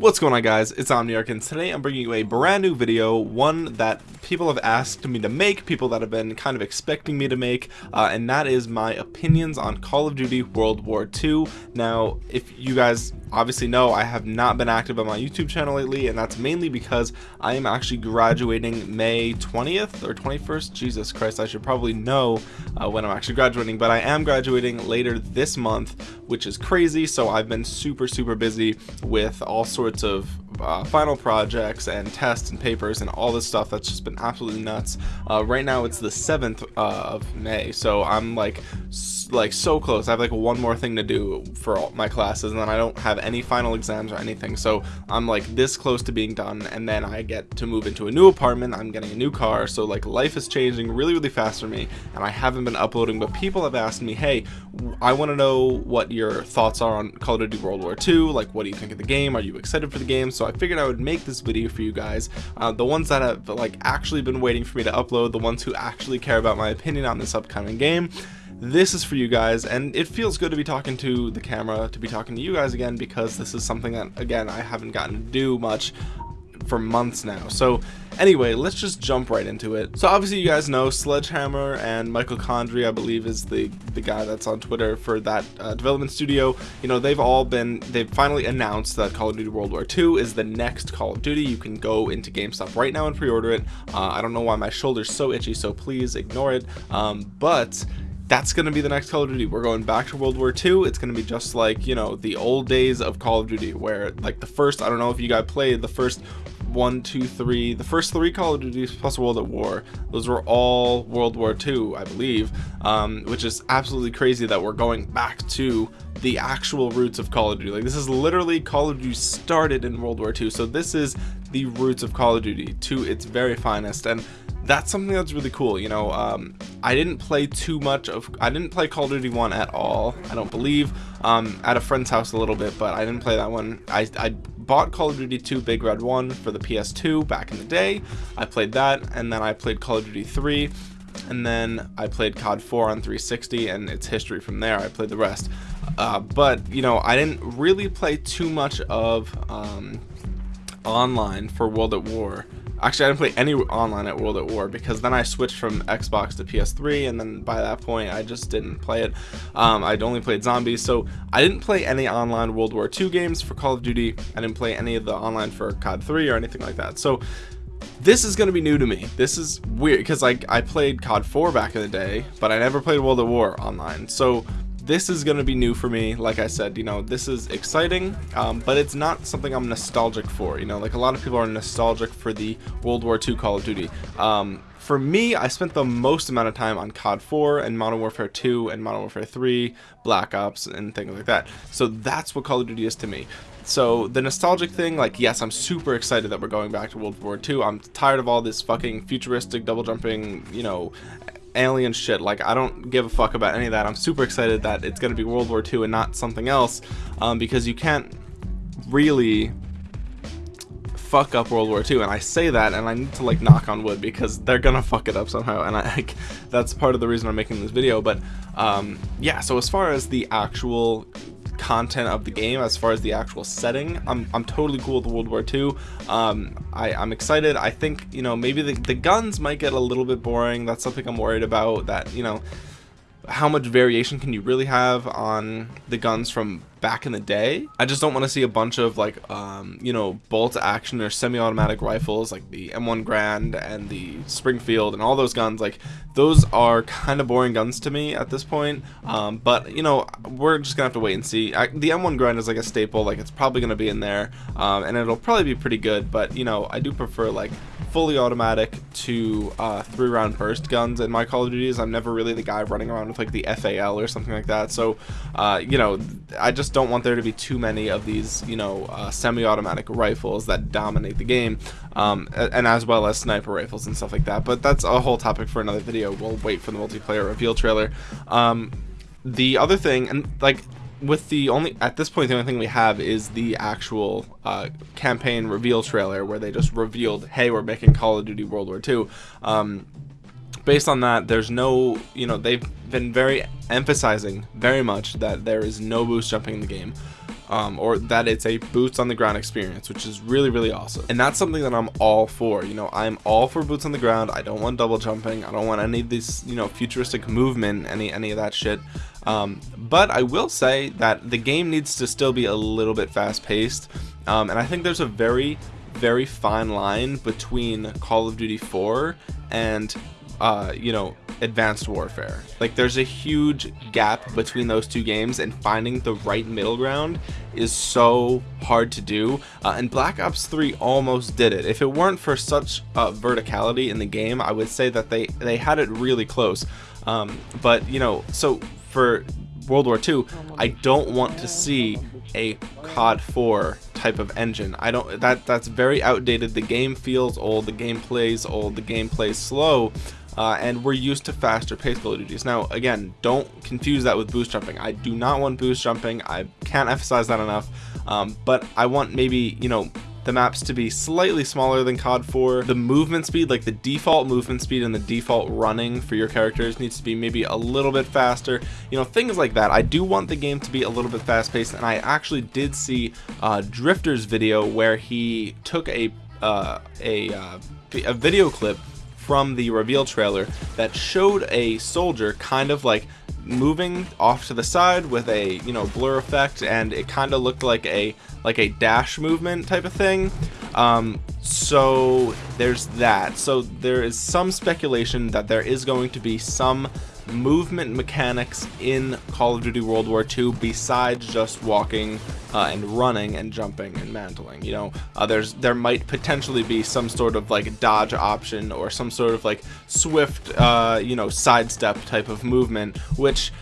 What's going on guys, it's Omniarch and today I'm bringing you a brand new video, one that people have asked me to make, people that have been kind of expecting me to make, uh, and that is my opinions on Call of Duty World War II. Now, if you guys obviously know, I have not been active on my YouTube channel lately, and that's mainly because I am actually graduating May 20th or 21st, Jesus Christ, I should probably know uh, when I'm actually graduating, but I am graduating later this month, which is crazy, so I've been super, super busy with all sorts sorts of uh, final projects and tests and papers and all this stuff that's just been absolutely nuts. Uh, right now it's the 7th uh, of May so I'm like like so close. I have like one more thing to do for all my classes and then I don't have any final exams or anything. So I'm like this close to being done and then I get to move into a new apartment. I'm getting a new car. So like life is changing really really fast for me and I haven't been uploading but people have asked me hey I want to know what your thoughts are on Call of Duty World War II like what do you think of the game? Are you excited for the game? So I figured I would make this video for you guys. Uh, the ones that have like actually been waiting for me to upload the ones who actually care about my opinion on this upcoming game this is for you guys. And it feels good to be talking to the camera to be talking to you guys again because this is something that again I haven't gotten to do much for months now. So anyway let's just jump right into it. So obviously you guys know sledgehammer and michael condrey i believe is the the guy that's on twitter for that uh, development studio. You know they've all been they've finally announced that call of duty world war ii is the next call of duty. You can go into gamestop right now and pre-order it. Uh, i don't know why my shoulder's so itchy so please ignore it. Um, but that's going to be the next Call of Duty. We're going back to World War II. It's going to be just like, you know, the old days of Call of Duty where like the first, I don't know if you guys played the first one, two, three, the first three Call of Duty plus World at War, those were all World War II, I believe, um, which is absolutely crazy that we're going back to the actual roots of Call of Duty. Like this is literally Call of Duty started in World War II, so this is the roots of Call of Duty to its very finest, and that's something that's really cool you know um, I didn't play too much of I didn't play Call of Duty 1 at all I don't believe um, at a friend's house a little bit but I didn't play that one I, I bought Call of Duty 2 Big Red 1 for the PS2 back in the day. I played that and then I played Call of Duty 3 and then I played COD 4 on 360 and it's history from there. I played the rest. Uh, but you know I didn't really play too much of um, online for World at War Actually, I didn't play any online at World at War because then I switched from Xbox to PS3, and then by that point, I just didn't play it. Um, I'd only played zombies, so I didn't play any online World War II games for Call of Duty. I didn't play any of the online for COD 3 or anything like that. So this is going to be new to me. This is weird because like I played COD 4 back in the day, but I never played World at War online. So this is going to be new for me like i said you know this is exciting um, but it's not something i'm nostalgic for you know like a lot of people are nostalgic for the world war ii call of duty. Um, for me i spent the most amount of time on cod 4 and modern warfare 2 and modern warfare 3 black ops and things like that. So that's what call of duty is to me. So the nostalgic thing like yes i'm super excited that we're going back to world war ii i'm tired of all this fucking futuristic double jumping you know alien shit. Like I don't give a fuck about any of that. I'm super excited that it's gonna be World War II and not something else um, because you can't really fuck up World War II and I say that and I need to like knock on wood because they're gonna fuck it up somehow. And I like, that's part of the reason I'm making this video. But um, yeah so as far as the actual content of the game as far as the actual setting. I'm, I'm totally cool with World War II um, I, I'm excited. I think you know maybe the, the guns might get a little bit boring. That's something I'm worried about that you know how much variation can you really have on the guns from back in the day? I just don't want to see a bunch of like um, you know bolt action or semi-automatic rifles like the m1 Garand and the springfield and all those guns like those are kind of boring guns to me at this point. Um, but you know we're just gonna have to wait and see. I, the m1 Garand is like a staple like it's probably gonna be in there um, and it'll probably be pretty good but you know i do prefer like fully automatic to uh, three round burst guns in my Call of Duties. I'm never really the guy running around with like the FAL or something like that. So, uh, you know, I just don't want there to be too many of these, you know, uh, semi-automatic rifles that dominate the game, um, and as well as sniper rifles and stuff like that. But that's a whole topic for another video. We'll wait for the multiplayer reveal trailer. Um, the other thing, and like with the only at this point the only thing we have is the actual uh, campaign reveal trailer where they just revealed hey we're making call of duty world war ii um, based on that there's no you know they've been very emphasizing very much that there is no boost jumping in the game um, or that it's a boots on the ground experience which is really really awesome. And that's something that I'm all for you know I'm all for boots on the ground. I don't want double jumping. I don't want any of these you know futuristic movement any any of that shit um, but I will say that the game needs to still be a little bit fast paced um, and I think there's a very very fine line between Call of Duty 4 and uh, you know advanced warfare. Like there's a huge gap between those two games and finding the right middle ground is so hard to do. Uh, and black ops 3 almost did it. If it weren't for such uh, verticality in the game i would say that they they had it really close. Um, but you know so for world war ii i don't want to see a cod 4 type of engine i don't that that's very outdated the game feels old the game plays old the game plays slow uh, and we're used to faster paced Call of Duties. Now, again, don't confuse that with boost jumping. I do not want boost jumping. I can't emphasize that enough. Um, but I want maybe, you know, the maps to be slightly smaller than COD 4. The movement speed, like the default movement speed and the default running for your characters needs to be maybe a little bit faster. You know, things like that. I do want the game to be a little bit fast paced and I actually did see uh, Drift0r's video where he took a, uh, a, uh, a video clip from the reveal trailer that showed a soldier kind of like moving off to the side with a you know blur effect and it kind of looked like a like a dash movement type of thing. Um, so there's that. So there is some speculation that there is going to be some movement mechanics in Call of Duty World War II besides just walking uh, and running and jumping and mantling you know? Uh, there's there might potentially be some sort of like dodge option or some sort of like swift uh, you know sidestep type of movement which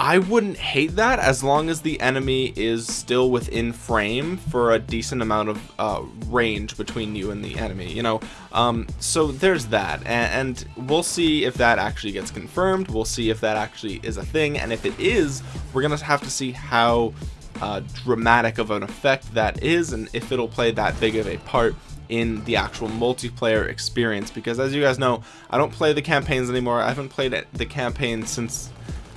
I wouldn't hate that as long as the enemy is still within frame for a decent amount of uh, range between you and the enemy, you know. Um, so there's that, and, and, we'll see if that actually gets confirmed. We'll see if that actually is a thing, and if it is, we're gonna have to see how uh, dramatic of an effect that is, and if it'll play that big of a part in the actual multiplayer experience because as you guys know I don't play the campaigns anymore I haven't played the campaign since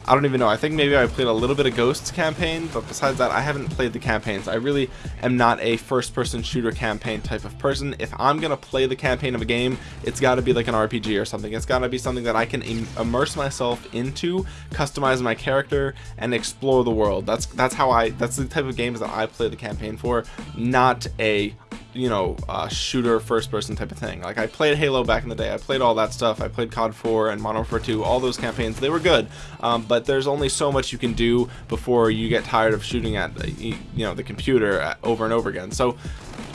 I don't even know. I think maybe I played a little bit of Ghosts campaign, but besides that, I haven't played the campaigns. I really am not a first-person shooter campaign type of person. If I'm gonna play the campaign of a game, it's got to be like an RPG or something. It's got to be something that I can Im immerse myself into, customize my character, and explore the world. That's that's how I. That's the type of games that I play the campaign for, not a you know uh, shooter first person type of thing like I played Halo back in the day I played all that stuff I played COD 4 and Modern Warfare 2 all those campaigns they were good um, but there's only so much you can do before you get tired of shooting at the, you know the computer uh, over and over again. So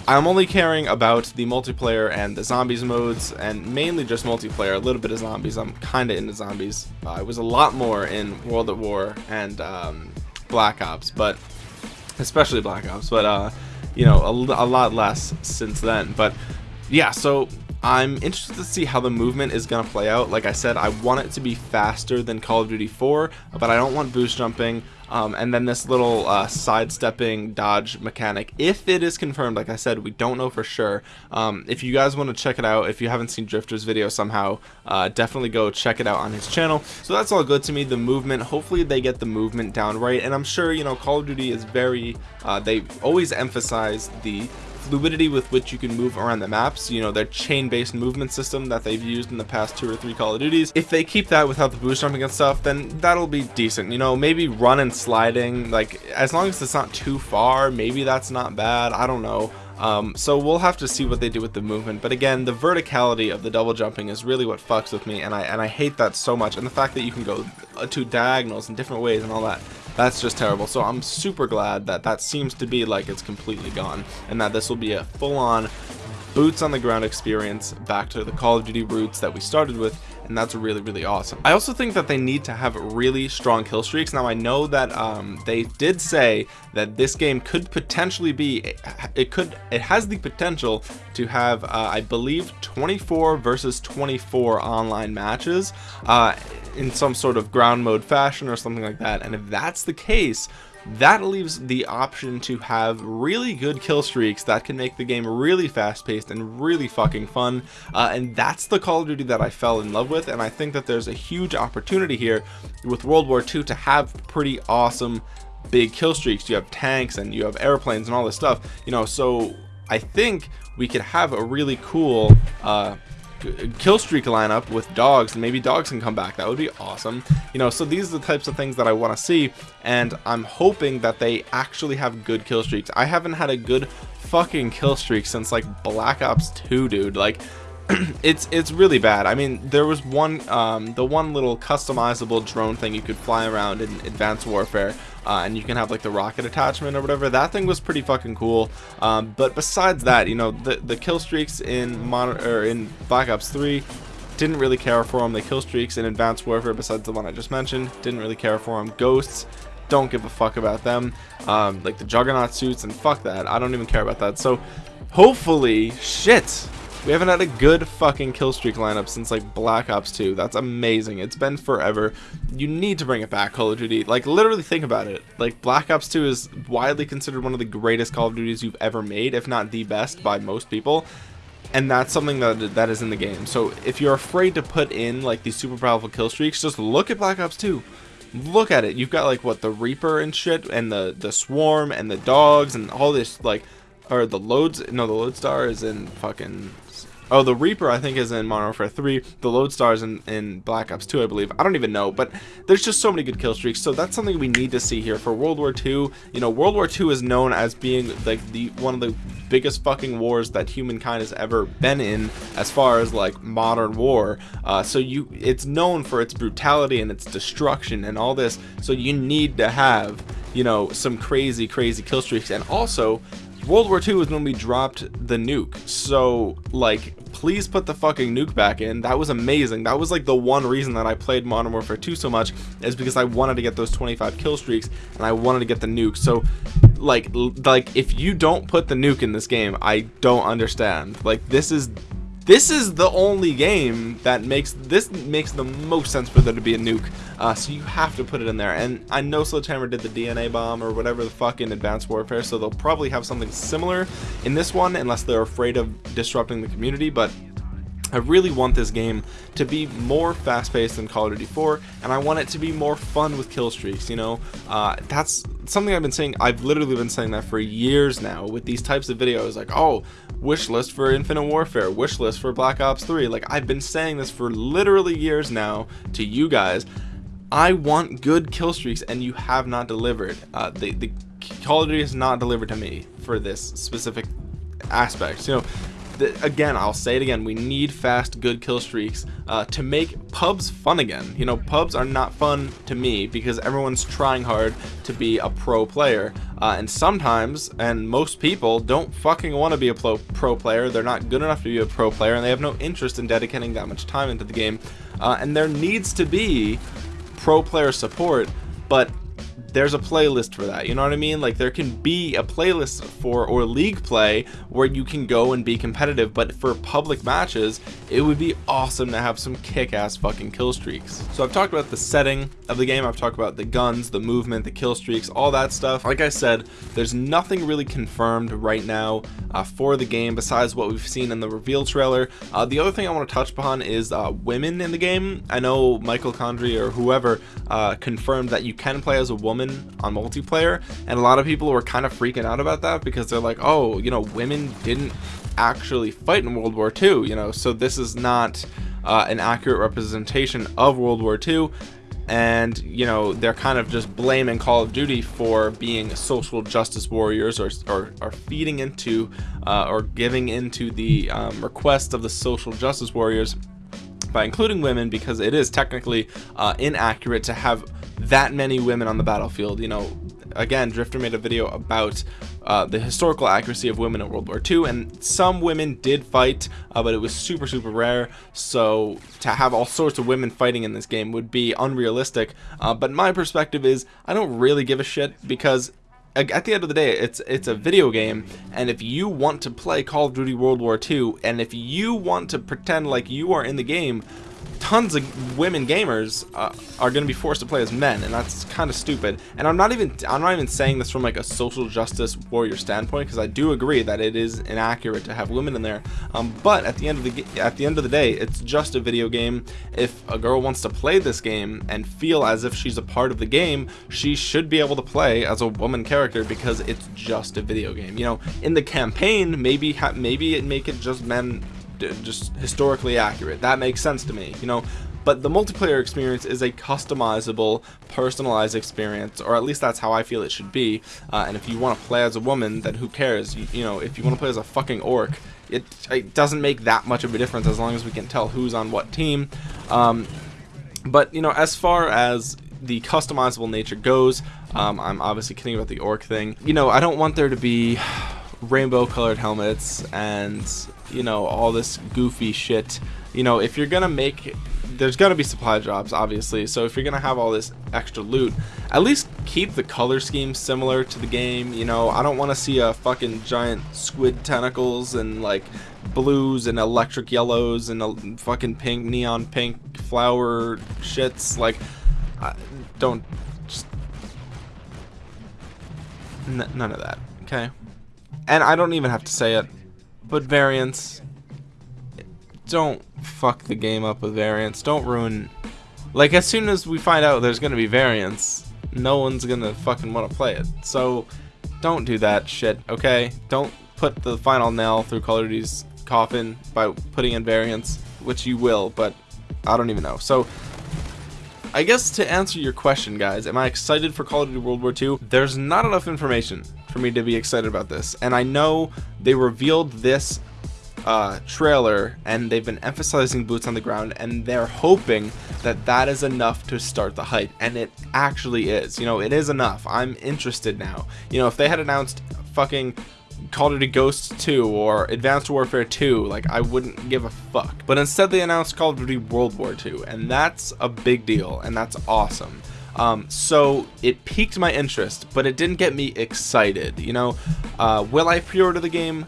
I'm only caring about the multiplayer and the zombies modes and mainly just multiplayer a little bit of zombies. I'm kinda into zombies. Uh, I was a lot more in World at War and um, Black Ops but especially Black Ops but uh you know a, a lot less since then. But yeah so I'm interested to see how the movement is going to play out. Like I said, I want it to be faster than Call of Duty 4, but I don't want boost jumping. Um, and then this little uh, sidestepping dodge mechanic, if it is confirmed, like I said, we don't know for sure. Um, if you guys want to check it out, if you haven't seen Drift0r's video somehow, uh, definitely go check it out on his channel. So that's all good to me. The movement, hopefully they get the movement down right. And I'm sure, you know, Call of Duty is very, uh, they always emphasize the fluidity with which you can move around the maps you know their chain-based movement system that they've used in the past two or three call of duties. If they keep that without the boost jumping and stuff then that'll be decent you know maybe run and sliding like as long as it's not too far maybe that's not bad i don't know. Um, so we'll have to see what they do with the movement but again the verticality of the double jumping is really what fucks with me and I and I hate that so much and the fact that you can go uh, to diagonals in different ways and all that that's just terrible. So I'm super glad that that seems to be like it's completely gone and that this will be a full-on boots on the ground experience back to the Call of Duty roots that we started with and that's really really awesome. I also think that they need to have really strong kill streaks. Now I know that um, they did say that this game could potentially be it could it has the potential to have uh, I believe 24 versus 24 online matches uh, in some sort of ground mode fashion or something like that. And if that's the case that leaves the option to have really good kill streaks that can make the game really fast paced and really fucking fun. Uh, and that's the Call of Duty that I fell in love with and I think that there's a huge opportunity here with World War II to have pretty awesome big kill streaks. You have tanks and you have airplanes and all this stuff you know so I think we could have a really cool uh, kill streak lineup with dogs and maybe dogs can come back. That would be awesome. You know so these are the types of things that I want to see and I'm hoping that they actually have good kill streaks. I haven't had a good fucking kill streak since like Black Ops 2 dude. Like it's it's really bad. I mean there was one um, the one little customizable drone thing you could fly around in Advanced Warfare uh, and you can have like the rocket attachment or whatever. That thing was pretty fucking cool. Um, but besides that you know the the kill streaks in Mon or in Black Ops 3 didn't really care for them the kill streaks in Advanced Warfare besides the one I just mentioned didn't really care for them ghosts don't give a fuck about them. Um, like the juggernaut suits and fuck that. I don't even care about that. So hopefully shit we haven't had a good fucking kill streak lineup since like Black Ops 2. That's amazing. It's been forever. You need to bring it back, Call of Duty. Like literally think about it. Like Black Ops 2 is widely considered one of the greatest Call of Duties you've ever made, if not the best by most people. And that's something that that is in the game. So if you're afraid to put in like these super powerful kill streaks, just look at Black Ops 2 look at it you've got like what the reaper and shit and the the swarm and the dogs and all this like or the loads no the lodestar is in fucking Oh, the Reaper I think is in Modern Warfare 3. The Lodestar's in, in Black Ops 2, I believe. I don't even know, but there's just so many good kill streaks. So that's something we need to see here for World War 2. You know, World War 2 is known as being like the one of the biggest fucking wars that humankind has ever been in as far as like modern war. Uh, so you, it's known for its brutality and its destruction and all this. So you need to have, you know, some crazy, crazy kill streaks. And also, World War II was when we dropped the nuke. So, like, please put the fucking nuke back in. That was amazing. That was like the one reason that I played Modern Warfare 2 so much is because I wanted to get those 25 kill streaks and I wanted to get the nuke. So, like, like if you don't put the nuke in this game, I don't understand. Like, this is this is the only game that makes this makes the most sense for there to be a nuke. Uh, so you have to put it in there. And I know Sledgehammer did the DNA bomb or whatever the fuck in Advanced Warfare so they'll probably have something similar in this one unless they're afraid of disrupting the community but I really want this game to be more fast-paced than Call of Duty 4 and I want it to be more fun with kill streaks you know? Uh, that's something I've been saying I've literally been saying that for years now with these types of videos like oh wish list for Infinite Warfare wish list for Black Ops 3 like I've been saying this for literally years now to you guys. I want good kill streaks and you have not delivered. Uh, the, the Call of Duty has not delivered to me for this specific aspect you know again I'll say it again we need fast good kill streaks uh, to make pubs fun again. You know pubs are not fun to me because everyone's trying hard to be a pro player uh, and sometimes and most people don't fucking want to be a pro, pro player they're not good enough to be a pro player and they have no interest in dedicating that much time into the game uh, and there needs to be pro player support but there's a playlist for that you know what I mean? Like there can be a playlist for or league play where you can go and be competitive but for public matches it would be awesome to have some kick-ass fucking kill streaks. So I've talked about the setting of the game I've talked about the guns the movement the kill streaks all that stuff. Like I said there's nothing really confirmed right now uh, for the game besides what we've seen in the reveal trailer. Uh, the other thing I want to touch upon is uh, women in the game. I know Michael Condrey or whoever uh, confirmed that you can play as a woman woman on multiplayer and a lot of people were kind of freaking out about that because they're like oh you know women didn't actually fight in World War II you know so this is not uh, an accurate representation of World War II and you know they're kind of just blaming Call of Duty for being social justice warriors or, or, or feeding into uh, or giving into the um, request of the social justice warriors by including women because it is technically uh, inaccurate to have that many women on the battlefield. You know again Drift0r made a video about uh, the historical accuracy of women in World War II and some women did fight uh, but it was super super rare. So to have all sorts of women fighting in this game would be unrealistic. Uh, but my perspective is I don't really give a shit because at the end of the day it's it's a video game and if you want to play Call of Duty World War II and if you want to pretend like you are in the game tons of women gamers uh, are going to be forced to play as men and that's kind of stupid. And i'm not even i'm not even saying this from like a social justice warrior standpoint because i do agree that it is inaccurate to have women in there. Um, but at the end of the at the end of the day it's just a video game. If a girl wants to play this game and feel as if she's a part of the game she should be able to play as a woman character because it's just a video game you know? In the campaign maybe maybe it make it just men just historically accurate. That makes sense to me, you know. But the multiplayer experience is a customizable, personalized experience, or at least that's how I feel it should be. Uh, and if you want to play as a woman, then who cares? You, you know, if you want to play as a fucking orc, it, it, doesn't make that much of a difference as long as we can tell who's on what team. Um, but you know, as far as the customizable nature goes, um, I'm obviously kidding about the orc thing. You know, I don't want there to be rainbow colored helmets and you know all this goofy shit. You know if you're gonna make there's gonna be supply drops obviously. So if you're gonna have all this extra loot at least keep the color scheme similar to the game you know. I don't want to see a fucking giant squid tentacles and like blues and electric yellows and a fucking pink neon pink flower shits. Like uh, don't just none of that okay? And I don't even have to say it, but variants, don't fuck the game up with variants. Don't ruin, like as soon as we find out there's gonna be variants, no one's gonna fucking want to play it. So don't do that shit, okay? Don't put the final nail through Call of Duty's coffin by putting in variants, which you will, but I don't even know. So I guess to answer your question, guys, am I excited for Call of Duty World War II? There's not enough information for me to be excited about this. And I know they revealed this uh, trailer and they've been emphasizing boots on the ground and they're hoping that that is enough to start the hype. And it actually is. You know it is enough. I'm interested now. You know if they had announced fucking Call of Duty Ghosts 2 or Advanced Warfare 2 like I wouldn't give a fuck. But instead they announced Call of Duty World War 2 and that's a big deal and that's awesome um, so it piqued my interest, but it didn't get me excited. You know, uh, will I pre-order the game?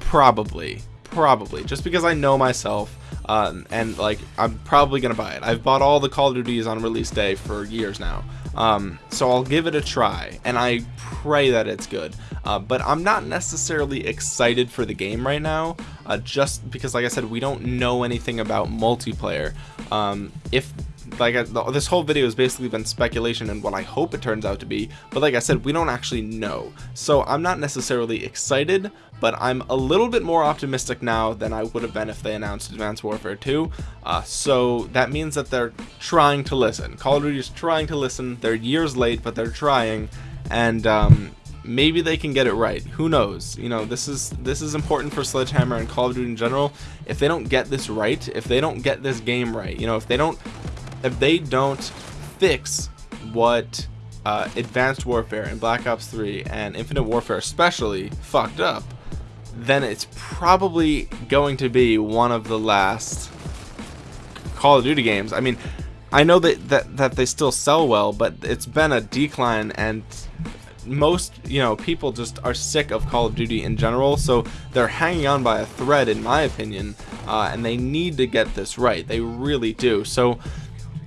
Probably, probably, just because I know myself. Um, and like I'm probably gonna buy it. I've bought all the Call of Duties on release day for years now, um, so I'll give it a try, and I pray that it's good. Uh, but I'm not necessarily excited for the game right now, uh, just because, like I said, we don't know anything about multiplayer. Um, if like I, this whole video has basically been speculation and what I hope it turns out to be but like I said we don't actually know. So I'm not necessarily excited but I'm a little bit more optimistic now than I would have been if they announced Advanced Warfare 2 uh, so that means that they're trying to listen. Call of Duty is trying to listen. They're years late but they're trying and um, maybe they can get it right. Who knows? You know this is this is important for sledgehammer and call of duty in general. If they don't get this right if they don't get this game right you know if they don't if they don't fix what uh, Advanced Warfare and Black Ops 3 and Infinite Warfare especially fucked up, then it's probably going to be one of the last Call of Duty games. I mean, I know that, that, that they still sell well, but it's been a decline and most you know people just are sick of Call of Duty in general. So they're hanging on by a thread in my opinion uh, and they need to get this right. They really do. So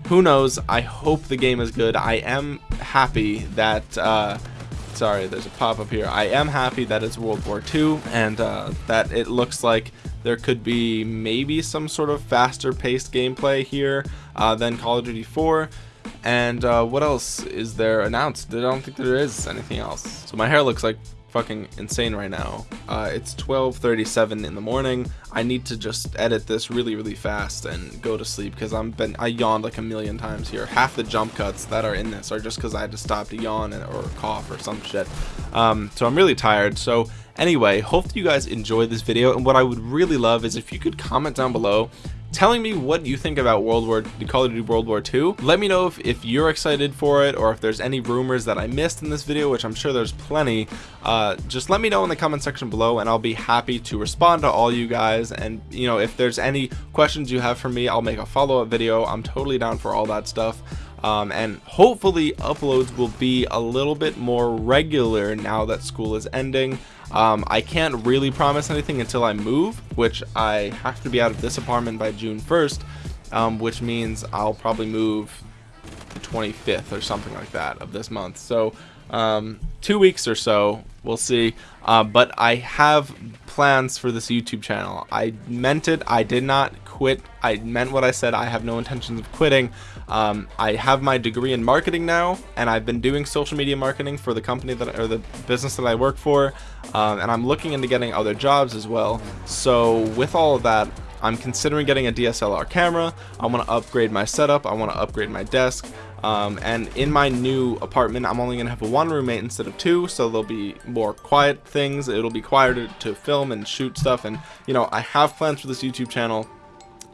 who knows? I hope the game is good. I am happy that uh, sorry there's a pop-up here. I am happy that it's World War II and uh, that it looks like there could be maybe some sort of faster paced gameplay here uh, than Call of Duty 4 and uh, what else is there announced? I don't think there is anything else. So my hair looks like fucking insane right now. Uh, it's 12:37 in the morning. I need to just edit this really, really fast and go to sleep because I'm been I yawned like a million times here. Half the jump cuts that are in this are just because I had to stop to yawn or cough or some shit. Um, so I'm really tired. So anyway, hope you guys enjoyed this video. And what I would really love is if you could comment down below telling me what you think about World War the Call of Duty World War II. Let me know if, if you're excited for it or if there's any rumors that I missed in this video, which I'm sure there's plenty. Uh, just let me know in the comment section below and I'll be happy to respond to all you guys. And you know, if there's any questions you have for me, I'll make a follow-up video. I'm totally down for all that stuff. Um, and hopefully uploads will be a little bit more regular now that school is ending um, I can't really promise anything until I move which I have to be out of this apartment by June 1st um, which means I'll probably move the 25th or something like that of this month. So um, two weeks or so we'll see. Uh, but I have plans for this YouTube channel. I meant it I did not quit. I meant what I said. I have no intentions of quitting. Um, I have my degree in marketing now and I've been doing social media marketing for the company that or the business that I work for um, and I'm looking into getting other jobs as well. So with all of that I'm considering getting a DSLR camera. I want to upgrade my setup. I want to upgrade my desk. Um, and in my new apartment I'm only gonna have a one roommate instead of two so there'll be more quiet things. It'll be quieter to film and shoot stuff. And you know I have plans for this YouTube channel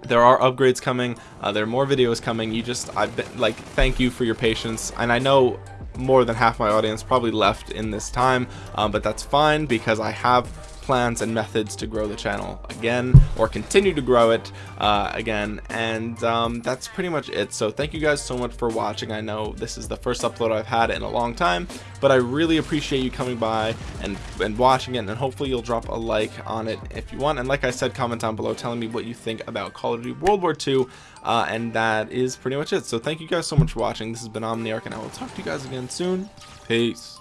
there are upgrades coming uh, there are more videos coming you just I've been like thank you for your patience and I know more than half my audience probably left in this time um, but that's fine because I have plans and methods to grow the channel again or continue to grow it uh, again and um, that's pretty much it. So thank you guys so much for watching. I know this is the first upload I've had in a long time but I really appreciate you coming by and and watching it and hopefully you'll drop a like on it if you want. And like I said comment down below telling me what you think about Call of Duty World War II uh, and that is pretty much it. So thank you guys so much for watching. This has been Omniarch and I will talk to you guys again soon. Peace